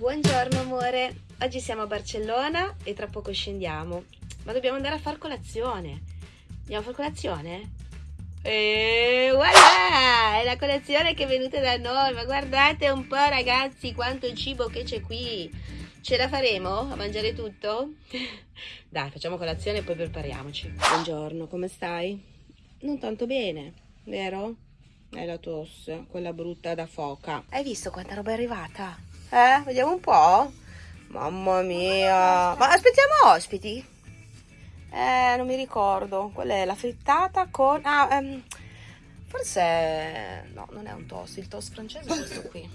Buongiorno amore, oggi siamo a Barcellona e tra poco scendiamo, ma dobbiamo andare a far colazione. Andiamo a far colazione? E voilà, è la colazione che è venuta da noi, ma guardate un po' ragazzi quanto cibo che c'è qui. Ce la faremo a mangiare tutto? Dai, facciamo colazione e poi prepariamoci. Buongiorno, come stai? Non tanto bene, vero? È la tosse, quella brutta da foca. Hai visto quanta roba è arrivata? Eh, vediamo un po'. Mamma mia. Ma aspettiamo ospiti? Eh, non mi ricordo. Quella è la frittata con... Ah, ehm, forse... No, non è un toast. Il toast francese è questo qui.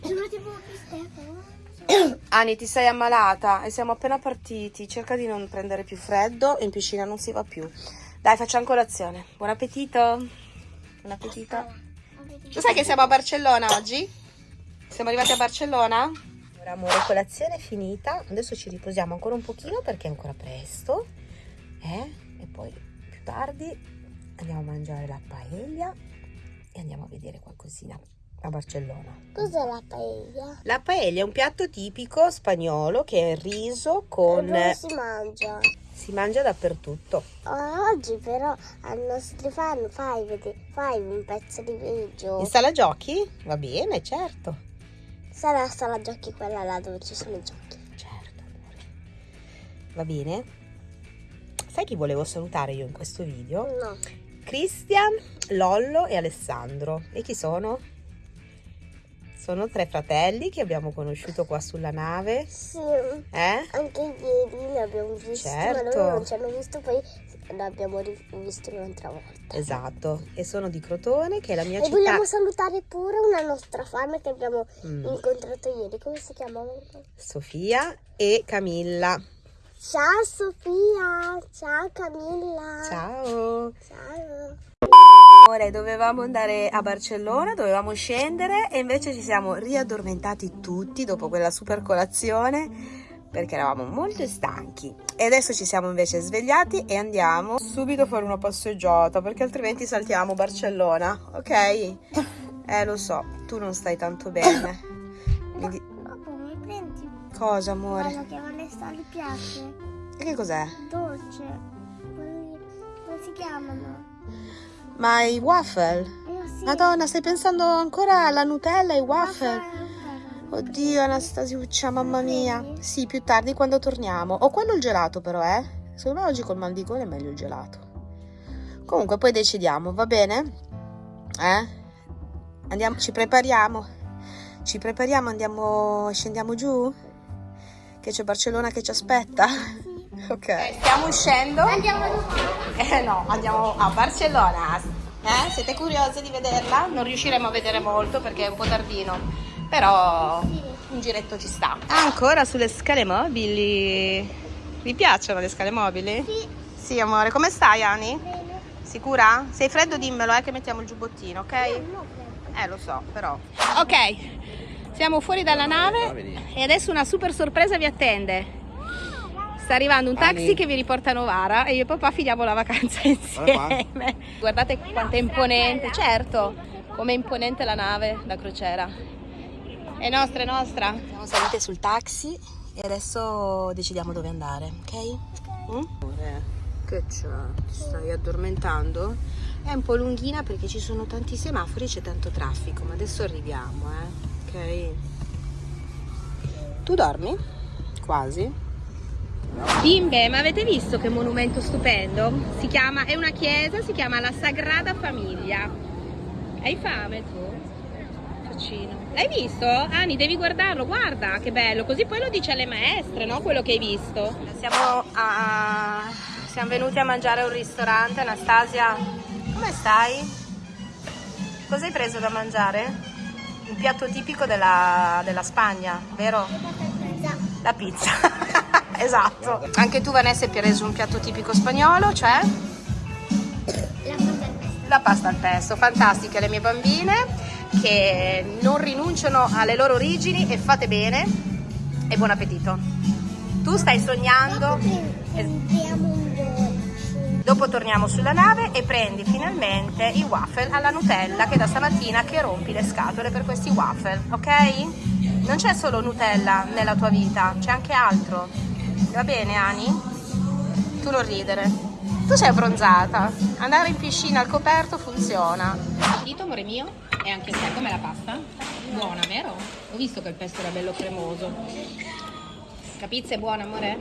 Ani, ti sei ammalata e siamo appena partiti. Cerca di non prendere più freddo e in piscina non si va più. Dai, facciamo colazione. Buon appetito. Buon appetito. Lo sai che siamo a Barcellona oggi? Siamo arrivati a Barcellona? Ora amore, colazione è finita. Adesso ci riposiamo ancora un pochino perché è ancora presto. Eh? E poi più tardi andiamo a mangiare la paella e andiamo a vedere qualcosina a Barcellona. Cos'è la paella? La paella è un piatto tipico spagnolo che è il riso con... Dove si mangia? Si mangia dappertutto. Oh, oggi però al nostro fan fai, fai un pezzo di video. In sala giochi? Va bene, certo. Sarà la sala giochi quella là dove ci sono i giochi. Certo, amore. Va bene? Sai chi volevo salutare io in questo video? No. Christian, Lollo e Alessandro. E chi sono? Sono tre fratelli che abbiamo conosciuto qua sulla nave. Sì, Eh? anche ieri li abbiamo visti, Certo. ma loro non ci hanno visto, poi l'abbiamo rivisto un'altra volta. Esatto. E sono di Crotone, che è la mia E città. vogliamo salutare pure una nostra fan che abbiamo Mm. incontrato ieri. Come si chiama? Sofia e Camilla. Ciao Sofia, ciao Camilla. Ciao. Ciao. Ora dovevamo andare a Barcellona, dovevamo scendere e invece ci siamo riaddormentati tutti dopo quella super colazione perché eravamo molto stanchi. E adesso ci siamo invece svegliati e andiamo subito a fare una passeggiata perché altrimenti saltiamo Barcellona, ok? Eh lo so, tu non stai tanto bene. Quindi, Papà, mi prendi cosa amore? quello che a Vanessa gli piace? E che cos'è? Dolce. Quelli- Come si chiamano? Ma i waffle? Eh, sì. Madonna, stai pensando ancora alla Nutella e ai waffle? Waffle. Oddio, Anastasiuccia, mamma mia. Sì, più tardi quando torniamo. O quello il gelato però, eh. Secondo me oggi col mal di gola è meglio il gelato. Comunque poi decidiamo, va bene? Eh? Andiamo, ci prepariamo. Ci prepariamo, andiamo, scendiamo giù? Che c'è Barcellona che ci aspetta? Ok. Stiamo uscendo. Andiamo Eh no, andiamo a Barcellona. Eh? Siete curiosi di vederla? Non riusciremo a vedere molto perché è un po' tardino, però un giretto ci sta. Ancora sulle scale mobili. Vi piacciono le scale mobili? Sì. Sì, amore. Come stai, Ani? bene. Sicura? Se hai freddo dimmelo, eh, che mettiamo il giubbottino, ok? Bene. Eh, lo so, però. Ok, siamo fuori dalla nave e adesso una super sorpresa vi attende. Sta arrivando un taxi Ani. che vi riporta a Novara e io e papà finiamo la vacanza insieme. Guardate quanto è imponente, certo, come è imponente la nave da crociera. È nostra, è nostra. Siamo salite sul taxi e adesso decidiamo dove andare, ok? Mm? Che c'è? Ti stai addormentando? È un po' lunghina perché ci sono tanti semafori e c'è tanto traffico, ma adesso arriviamo, eh? Ok? Tu dormi? Quasi? Bimbe, ma avete visto che monumento stupendo? Si chiama, è una chiesa, si chiama la Sagrada Famiglia. Hai fame tu? Faccino. L'hai visto? Ani, devi guardarlo, guarda che bello, così poi lo dice alle maestre, no? Quello che hai visto. Siamo, a... Siamo venuti a mangiare a un ristorante, Anastasia. Come stai? Cosa hai preso da mangiare? Un piatto tipico della, della Spagna, vero? La pizza. esatto. Anche tu Vanessa hai preso un piatto tipico spagnolo, cioè la pasta al pesto. Fantastiche le mie bambine che non rinunciano alle loro origini e fate bene e buon appetito. Tu stai sognando. Dopo torniamo sulla nave e prendi finalmente i waffle alla Nutella che da stamattina che rompi le scatole per questi waffle, ok? Non c'è solo Nutella nella tua vita, c'è anche altro. Va bene, Ani? Tu non ridere. Tu sei abbronzata. Andare in piscina al coperto funziona. Appetito, amore mio? E anche te, come la pasta? Buona, vero? Ho visto che il pesto era bello cremoso. Capizza è buona, amore?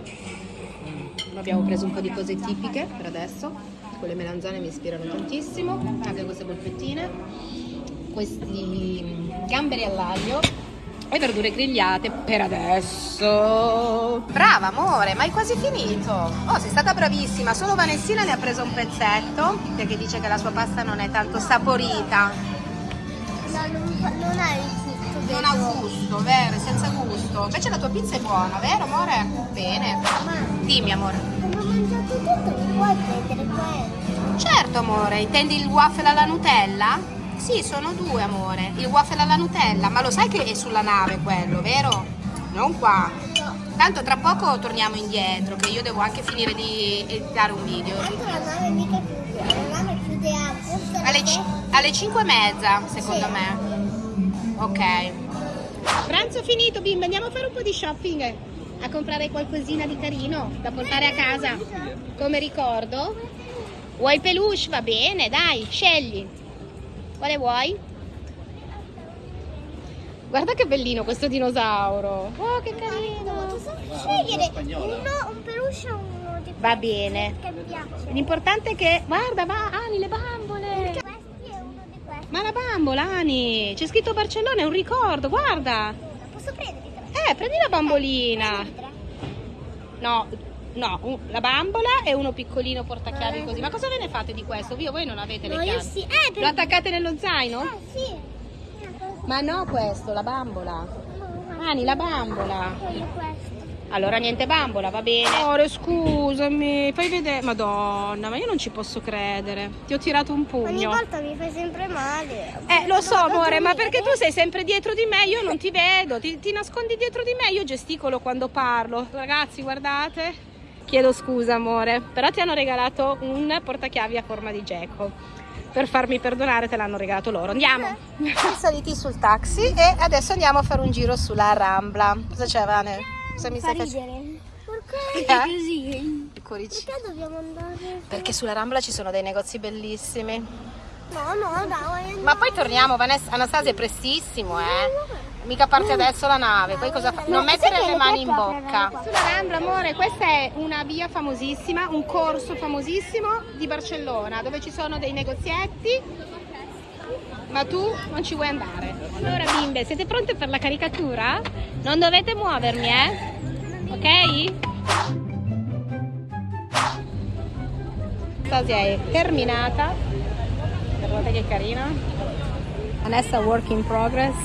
Mm. Abbiamo preso un po' di cose tipiche per adesso. Quelle melanzane mi ispirano tantissimo. Anche queste polpettine. Questi gamberi all'aglio e verdure grigliate per adesso. Brava amore, ma hai quasi finito. Oh, sei stata bravissima. Solo Vanessina ne ha preso un pezzetto perché dice che la sua pasta non è tanto saporita. No, non, non ha il gusto. Non ha gusto, vero, è senza gusto. Invece la tua pizza è buona, vero amore? Bene. Dimmi amore. Come ho mangiato tutto, mi puoi prendere quello? Certo amore, intendi il waffle alla Nutella? Sì, sono due, amore. Il waffle alla Nutella, ma lo sai che è sulla nave quello, vero? Non qua. Tanto tra poco torniamo indietro, che io devo anche finire di editare un video. Tanto la nave mica chiude, la nave chiude a posto Alle, alle 5 e mezza, secondo me. Ok. Pranzo finito, bimba, andiamo a fare un po' di shopping. A comprare qualcosina di carino da portare a casa come ricordo. Vuoi peluche? Va bene, dai, scegli. Quale vuoi? Guarda che bellino questo dinosauro. Oh, che carino. Posso scegliere uno, un peluche o uno di Va bene. che mi piace? L'importante è che... Guarda, va, Ani, le bambole. Ma la bambola, Ani. C'è scritto Barcellona, è un ricordo, guarda. Posso prendere? Eh, prendi la bambolina. No, no, un- la bambola e uno piccolino portachiavi così. Ma cosa ve ne fate di questo? Io voi non avete le No, io chiavi. sì. Eh, per... Lo attaccate nello zaino? Ah, sì. Ma no questo, la bambola. No, Ani, la bambola. voglio questo. Allora niente bambola, va bene. Amore, scusami, fai vedere. Madonna, ma io non ci posso credere. Ti ho tirato un Ogni pugno. volta mi fai sempre male. Eh, lo so, amore, ma perché tu sei sempre dietro di me, io non ti vedo, ti, ti nascondi dietro di me, io gesticolo quando parlo. Ragazzi, guardate. Chiedo scusa, amore, però ti hanno regalato un portachiavi a forma di geco. Per farmi perdonare te l'hanno regalato loro. Andiamo. Siamo saliti sul taxi e adesso andiamo a fare un giro sulla Rambla. Cosa c'è, Vane? Cosa mi Fa stai facendo? Perché Eh? così? I cuoricini. Perché dobbiamo andare? Perché sulla Rambla ci sono dei negozi bellissimi. No, no, dai. Ma poi torniamo, Vanessa, Anastasia è prestissimo, eh. Mica parte adesso la nave, poi cosa fa? Non mettere le mani in bocca. Sulla Rambla, amore, questa è una via famosissima, un corso famosissimo di Barcellona, dove ci sono dei negozietti, ma tu non ci vuoi andare. Allora, bimbe, siete pronte per la caricatura? Non dovete muovermi, eh? Ok? Stasia è terminata. Guardate che carina. Vanessa work in progress.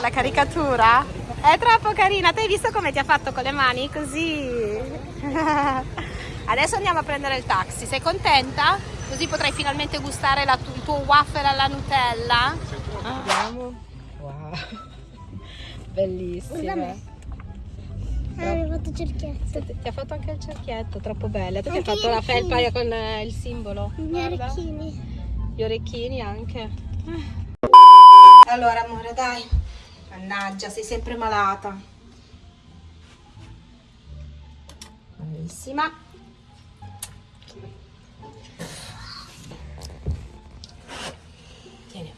La caricatura è troppo carina. Ti hai visto come ti ha fatto con le mani? Così. Adesso andiamo a prendere il taxi. Sei contenta? Così potrai finalmente gustare la tu- il tuo waffle alla Nutella. Andiamo. Wow. Bellissima. Ah, mi ha fatto cerchietto. Ti ha fatto anche il cerchietto, troppo bella. Tu ti hai fatto gli la felpa con eh, il simbolo. I miei Guarda. orecchini. Gli orecchini anche. Allora, amore, dai. Mannaggia, sei sempre malata. Bravissima. Tieni.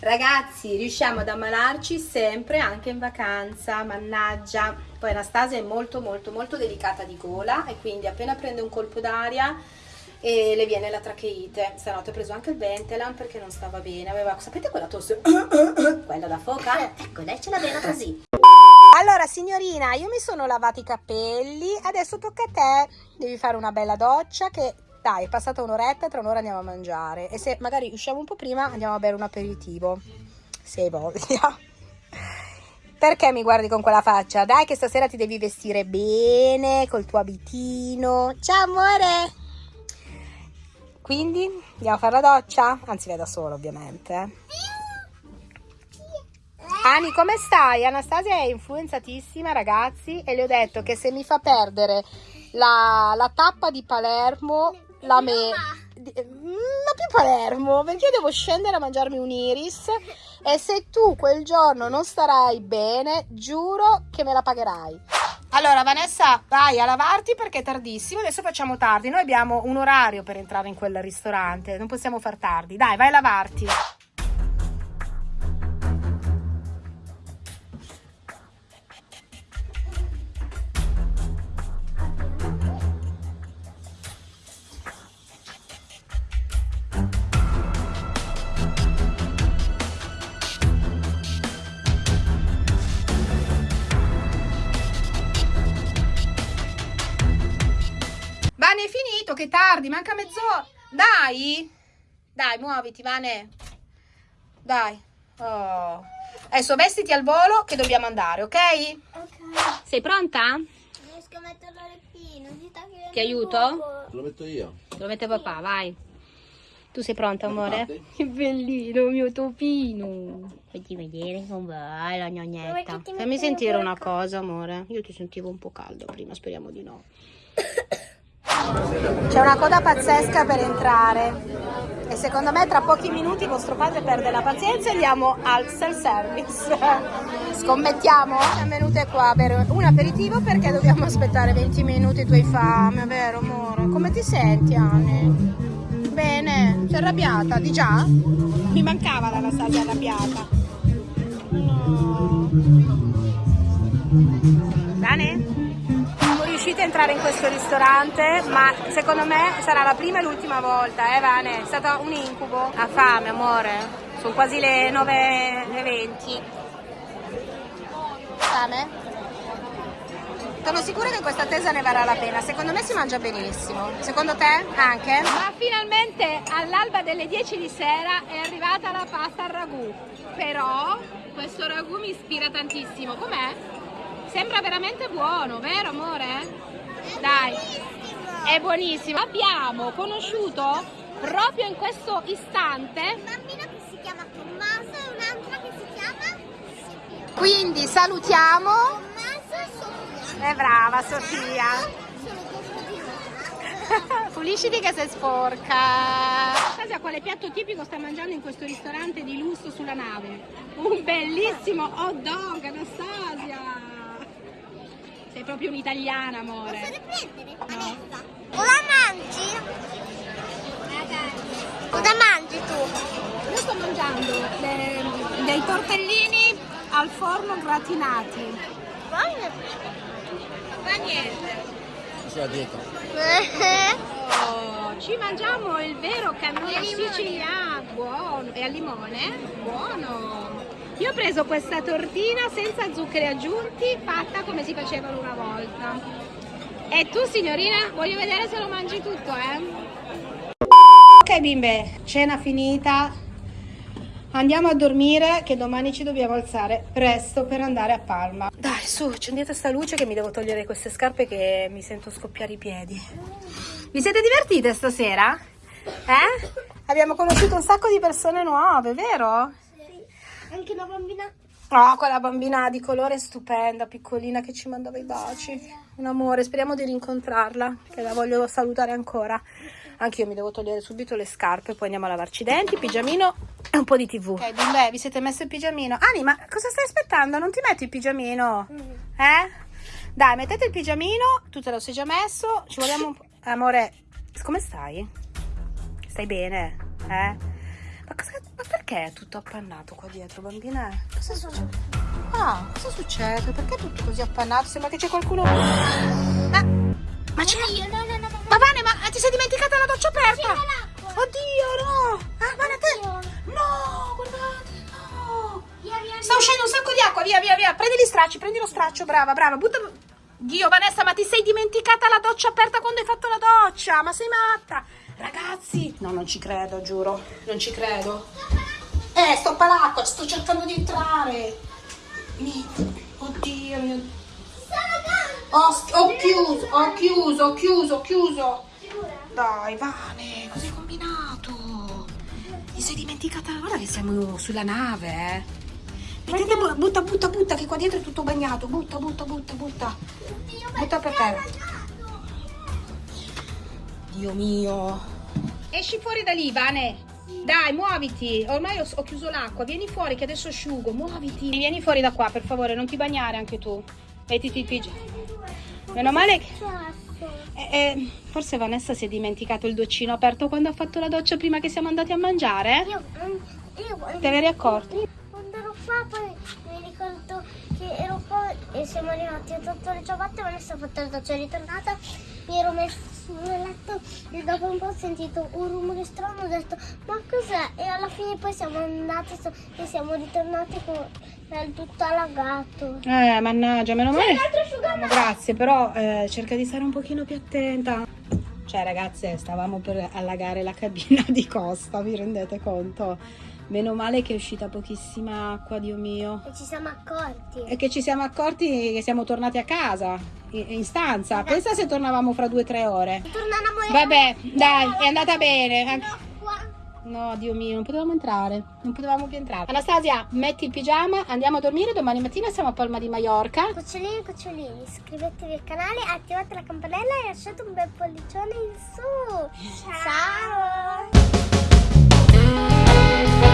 Ragazzi, riusciamo ad ammalarci sempre anche in vacanza, mannaggia. Poi Anastasia è molto molto molto delicata di gola e quindi appena prende un colpo d'aria e le viene la tracheite. Stanotte ho preso anche il Bentelan perché non stava bene. Aveva, sapete quella tosse? quella da foca? Ecco, lei ce l'aveva così. Allora, signorina, io mi sono lavati i capelli, adesso tocca a te. Devi fare una bella doccia che dai, è passata un'oretta, tra un'ora andiamo a mangiare. E se magari usciamo un po' prima, andiamo a bere un aperitivo. Se hai voglia. Perché mi guardi con quella faccia? Dai, che stasera ti devi vestire bene, col tuo abitino. Ciao, amore! Quindi, andiamo a fare la doccia? Anzi, vai da sola, ovviamente. Ani, come stai? Anastasia è influenzatissima, ragazzi, e le ho detto che se mi fa perdere la, la tappa di Palermo, la me... mm, Ma più Palermo, perché io devo scendere a mangiarmi un iris E se tu quel giorno non starai bene, giuro che me la pagherai. Allora Vanessa, vai a lavarti perché è tardissimo, adesso facciamo tardi. Noi abbiamo un orario per entrare in quel ristorante, non possiamo far tardi. Dai, vai a lavarti. È che tardi, manca mezz'ora. Dai, dai, muoviti, Vane. Dai. Oh. Adesso vestiti al volo che dobbiamo andare, ok? Ok. Sei pronta? Riesco a si sta chiudendo Ti aiuto? Te lo metto io. Lo mette papà, vai. Tu sei pronta, amore? Che bellino, mio topino. Fatti vedere come va la gnognetta. Fammi sentire una ca- cosa, amore. Io ti sentivo un po' caldo prima, speriamo di no. C'è una coda pazzesca per entrare e secondo me tra pochi minuti vostro padre perde la pazienza e andiamo al self-service. Scommettiamo? Siamo venute qua per un aperitivo perché dobbiamo aspettare 20 minuti, tu hai fame, vero amore? Come ti senti Anni? Bene, sei arrabbiata? Di già? Mi mancava l'Anastasia arrabbiata. No. Entrare in questo ristorante, ma secondo me sarà la prima e l'ultima volta, eh Vane? È stato un incubo. Ha fame, amore. Sono quasi le 9.20. Fame? Sono sicura che questa attesa ne varrà la pena. Secondo me si mangia benissimo. Secondo te anche? Ma finalmente all'alba delle 10 di sera è arrivata la pasta al ragù. Però questo ragù mi ispira tantissimo. Com'è? Sembra veramente buono, vero amore? Dai, è buonissimo. Abbiamo conosciuto proprio in questo istante Un bambino che si chiama Tommaso e un'altra che si chiama Sofia. Quindi salutiamo. Tommaso e Sofia. È brava Sofia. Pulisciti che sei sporca. Anastasia quale piatto tipico sta mangiando in questo ristorante di lusso sulla nave? Un bellissimo hot dog, Anastasia! Sei proprio un'italiana, Posso amore. riprendere? Vanessa. Cosa mangi? Cosa mangi tu? Io sto mangiando le- dei tortellini al forno gratinati. Buono. Ma niente. Sono dietro. Oh, ci mangiamo il vero cannolo siciliano. Buono. E al limone? Buono. Io ho preso questa tortina senza zuccheri aggiunti, fatta come si facevano una volta. E tu, signorina, voglio vedere se lo mangi tutto, eh? Ok bimbe, cena finita. Andiamo a dormire che domani ci dobbiamo alzare presto per andare a Palma. Dai, su, accendete sta luce che mi devo togliere queste scarpe che mi sento scoppiare i piedi. Vi siete divertite stasera? Eh? Abbiamo conosciuto un sacco di persone nuove, vero? Anche una bambina. Oh, quella bambina di colore stupenda, piccolina che ci mandava i baci. Un amore, speriamo di rincontrarla, che la voglio salutare ancora. Anche io mi devo togliere subito le scarpe, poi andiamo a lavarci i denti, pigiamino e un po' di tv. Ok, bimbe, vi siete messo il pigiamino? Ani, ma cosa stai aspettando? Non ti metti il pigiamino? Eh? Dai, mettete il pigiamino, tu te lo sei già messo, ci vogliamo un po'... Amore, come stai? Stai bene? Eh? Ma, cosa- ma perché è tutto appannato qua dietro, bambina? Cosa succede? Ah, cosa succede? Perché è tutto così appannato? Sembra che c'è qualcuno... Ah, ma c'è... No, no, no, no. Ma Vane, ma ti sei dimenticata la doccia aperta? Oddio, no! Ah, Vane, te... No, guardate, no! Via, via, Sta uscendo un sacco di acqua, via, via, via. Prendi gli stracci, prendi lo straccio, brava, brava. Butta... Dio, Vanessa, ma ti sei dimenticata la doccia aperta quando hai fatto la doccia? Ma sei matta? Ragazzi... No, non ci credo, giuro. Non ci credo. Eh, stoppa l'acqua, sto cercando di entrare. Mi... Oddio, mio... Ho, ho chiuso, ho chiuso, ho chiuso, ho chiuso. Dai, Vane, cosa hai combinato? Ti sei dimenticata? Guarda che siamo sulla nave, eh. Mettete, bu- butta, butta, butta, che qua dietro è tutto bagnato. Butta, butta, butta, butta. Butta per terra. Dio mio. Esci fuori da lì, Vane. Dai, muoviti. Ormai ho, ho chiuso l'acqua. Vieni fuori che adesso asciugo. Muoviti. Vieni fuori da qua, per favore. Non ti bagnare anche tu. Mettiti il pigiama. Meno male che... Eh, eh, forse Vanessa si è dimenticato il doccino aperto quando ha fatto la doccia prima che siamo andati a mangiare. Io, io quando, Te ne eri accorto? quando ero qua poi mi ricordo che ero qua e siamo arrivati a tutto le ciabatte, Vanessa ha fatto la doccia, è ritornata, mi ero messo nel letto e dopo un po' ho sentito un rumore strano, ho detto ma cos'è? E alla fine poi siamo andati e siamo ritornati con il tutto allagato. Eh, mannaggia, meno male. Grazie, però eh, cerca di stare un pochino più attenta. Cioè, ragazze, stavamo per allagare la cabina di Costa, vi rendete conto? Meno male che è uscita pochissima acqua, Dio mio. E ci siamo accorti. E che ci siamo accorti che siamo tornati a casa, in, in stanza. Esatto. Pensa se tornavamo fra due o tre ore. Tornavamo Vabbè, dai, è andata bene. No, Dio mio, non potevamo entrare. Non potevamo più entrare. Anastasia, metti il pigiama, andiamo a dormire. Domani mattina siamo a Palma di Mallorca. Cucciolini, cucciolini, iscrivetevi al canale, attivate la campanella e lasciate un bel pollicione in su. Ciao. Ciao.